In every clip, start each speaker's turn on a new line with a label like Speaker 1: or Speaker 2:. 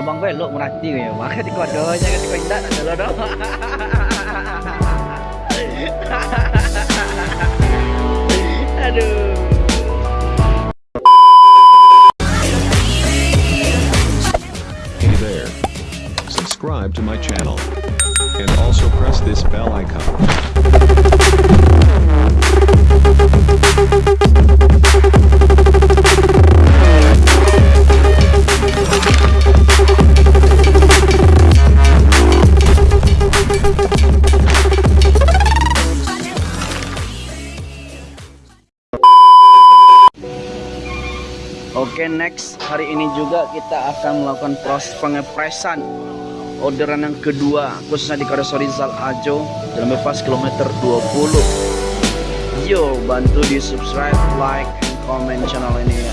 Speaker 1: abang gue lo merhati ya maka di kodonya kan kau indah ada lo dong aduh
Speaker 2: Hey there. Subscribe to my channel. And also press this bell icon.
Speaker 1: Oke next. Hari ini juga kita akan melakukan proses pengepresan orderan yang kedua khususnya di Karoso Rizal Ajo dalam bebas kilometer 20 yo bantu di subscribe like and comment channel ini ya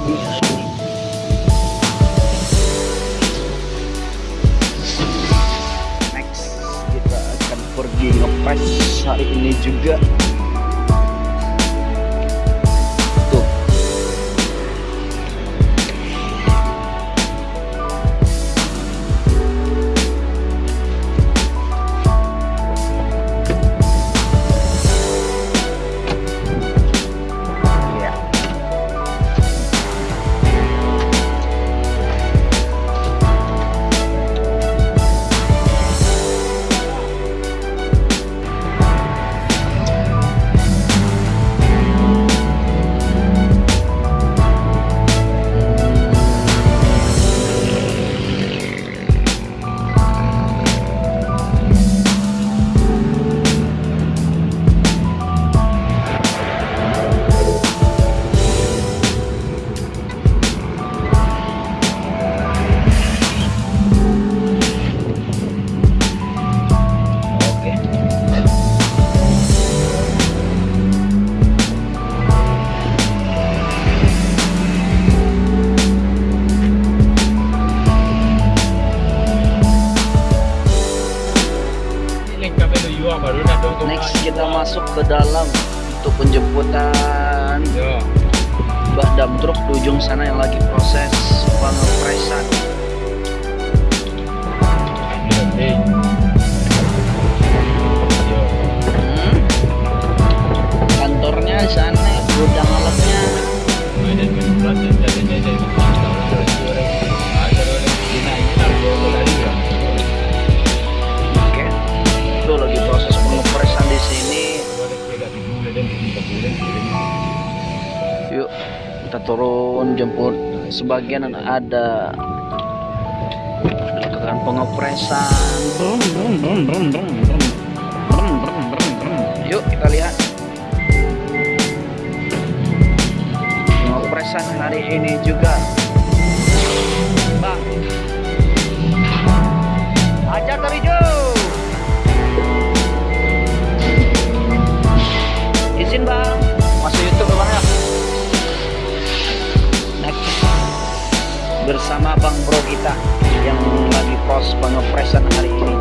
Speaker 1: Next, kita akan pergi ngepres hari ini juga. Penjemputan Mbak Dam Truk di ujung sana yang lagi proses pengepresan. Kita turun jemput. Sebagian ada lakukan pengepresan. Brum, brum, brum, brum, brum, brum. Brum, brum, brum, brum. Yuk kita lihat. Pengepresan hari ini juga. Bang. Proses pengepresan hari ini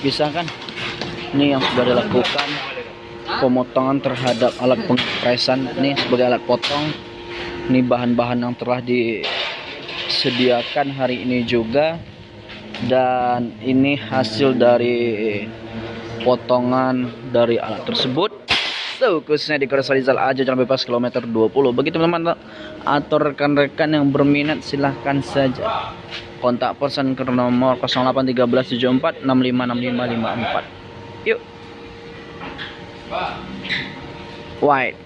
Speaker 1: dipisahkan. Ini yang sudah dilakukan. Pemotongan terhadap alat pengepresan. Ini sebagai alat potong. Ini bahan-bahan yang telah disediakan hari ini juga. Dan ini hasil dari potongan dari alat tersebut. So, khususnya di Kota Rizal aja jalan bebas kilometer 20. Bagi teman-teman atau rekan-rekan yang berminat silahkan saja kontak person ke nomor 081374656554. Yuk. White.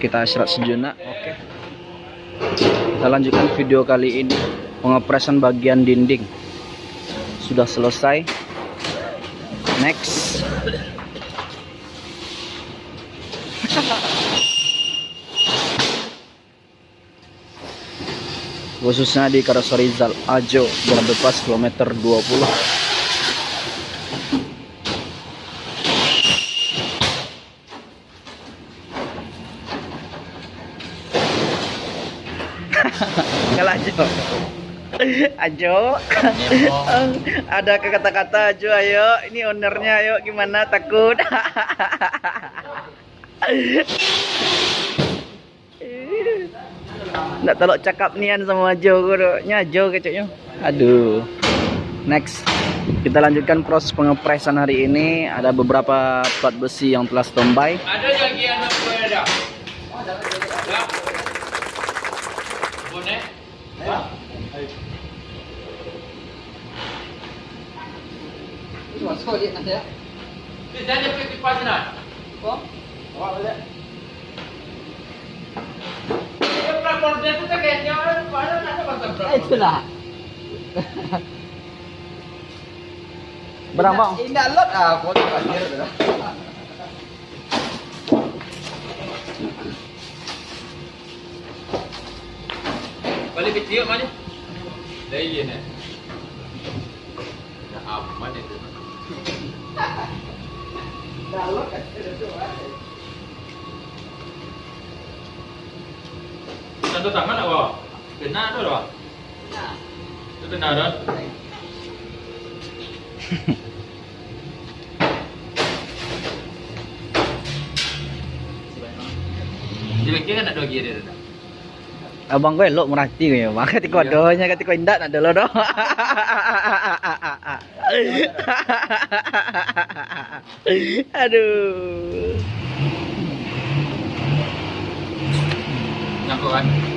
Speaker 1: Kita istirahat sejenak. Oke. Kita lanjutkan video kali ini pengepresan bagian dinding. Sudah selesai. Next. Khususnya di Karasorizal Ajo Jalan Bebas kilometer 20 Kalau Ajo. Ajo Ada kata-kata Ajo ayo. Ini ownernya ayo. Gimana? Takut Nggak telok cakap nian sama Jo Nya Jo kecoknya Aduh. Next. Kita lanjutkan proses pengepresan hari ini. Ada beberapa plat besi yang telah standby.
Speaker 3: Ada lagi anak gue ada. Ya. Bonek. Kita ada pergi kipas nak. Dia
Speaker 4: Itulah.
Speaker 1: Berang bang.
Speaker 4: Indah lot ah aku tu pasir dah.
Speaker 3: Balik kecil mana? Dah ye ni. Dah aman ni tu. Dah lot kat situ ah. Satu tangan awak. Kena tu dah. Gear dia dah.
Speaker 1: Abang gue elok merhati gue ya bang Ketika
Speaker 3: Iya.
Speaker 1: doanya ketika indah nak dulu doh Aduh
Speaker 3: Nak kan?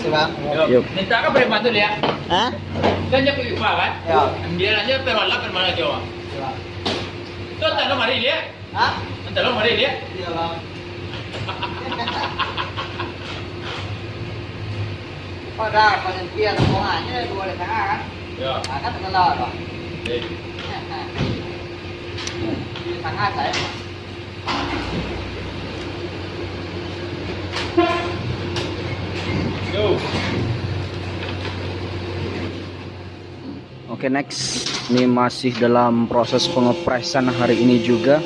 Speaker 4: Sebab
Speaker 1: Yuk.
Speaker 3: Minta kan boleh bantu dia.
Speaker 4: ha?
Speaker 3: Kan dia pergi upah kan?
Speaker 4: Ya.
Speaker 3: Dia nanya perwala permana Jawa.
Speaker 4: Sebab
Speaker 3: Tu tak lo mari dia.
Speaker 4: ha?
Speaker 3: Tak lo mari dia.
Speaker 4: Iya bang. Pada pada dia rombongannya dua di tengah kan?
Speaker 3: Ya.
Speaker 4: Ah, kan terkenal bang.
Speaker 3: Eh.
Speaker 4: Di tengah saya.
Speaker 1: Oke next. Ini masih dalam proses pengepresan hari ini juga.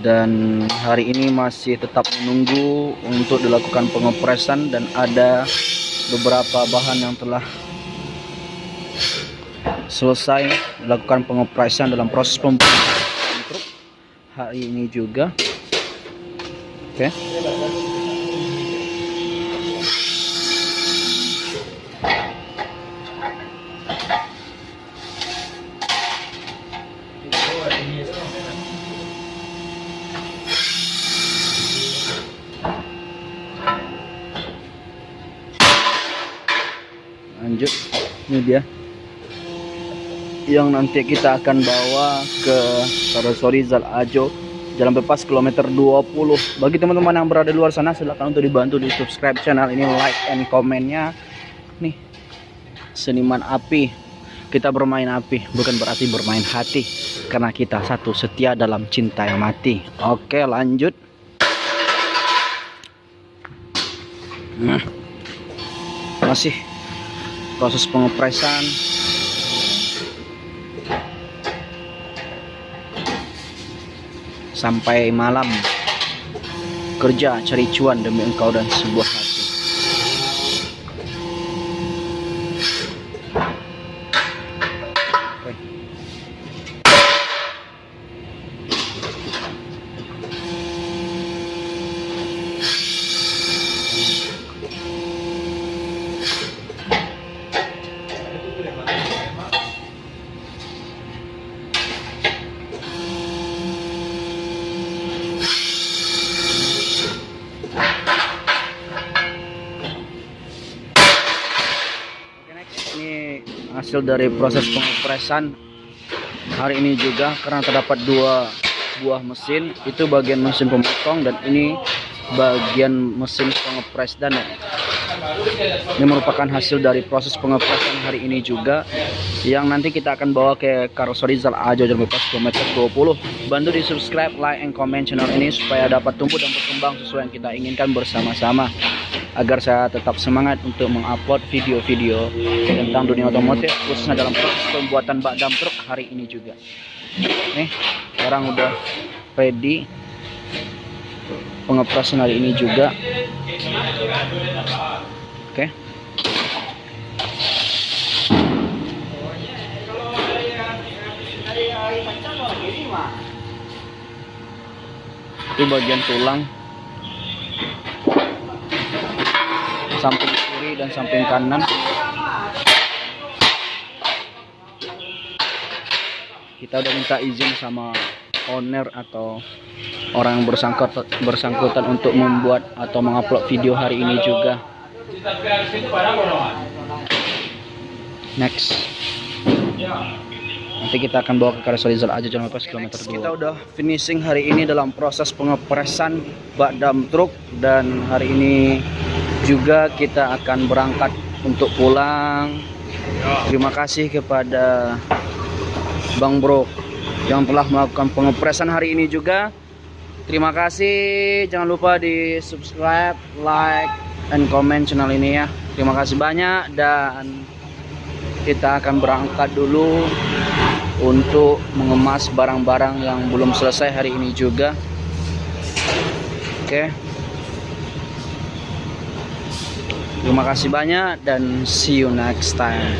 Speaker 1: Dan hari ini masih tetap menunggu untuk dilakukan pengepresan Dan ada beberapa bahan yang telah selesai dilakukan pengepresan dalam proses pembuatan. Hari ini juga. Oke. lanjut ini dia. Yang nanti kita akan bawa ke Karosori Zal Ajo Jalan Bebas kilometer 20 bagi teman-teman yang berada di luar sana silahkan untuk dibantu di subscribe channel ini like and komennya nih seniman api. Kita bermain api bukan berarti bermain hati. Karena kita satu setia dalam cinta yang mati. Oke lanjut. Nah, masih proses pengepresan sampai malam. Kerja cari cuan demi engkau dan sebuah hati hasil dari proses pengepresan hari ini juga karena terdapat dua buah mesin. Itu bagian mesin pemotong dan ini bagian mesin pengepres dan ini merupakan hasil dari proses pengepresan hari ini juga yang nanti kita akan bawa ke Karoseri Zal Ajo Bebas kilometer 20 bantu di subscribe like and comment channel ini supaya dapat tumbuh dan berkembang sesuai yang kita inginkan bersama-sama agar saya tetap semangat untuk mengupload video-video tentang dunia otomotif khususnya dalam proses pembuatan bak dam truk hari ini juga. Nih sekarang udah ready. Pengepresan hari ini juga. Oke. Itu bagian tulang samping kiri dan samping kanan. Kita udah minta izin sama owner atau orang yang bersangkutan bersangkutan untuk membuat atau mengupload video hari ini juga. Next. Nanti kita akan bawa ke Karasalizal aja jangan lupa kilometer 2 kita udah finishing hari ini dalam proses pengepresan bak dam truk dan hari ini juga kita akan berangkat untuk pulang. Terima kasih kepada Bang Bro yang telah melakukan pengepresan hari ini juga. Terima kasih. Jangan lupa di subscribe like and comment channel ini ya. Terima kasih banyak dan kita akan berangkat dulu untuk mengemas barang-barang yang belum selesai hari ini juga. Oke terima kasih banyak dan see you next time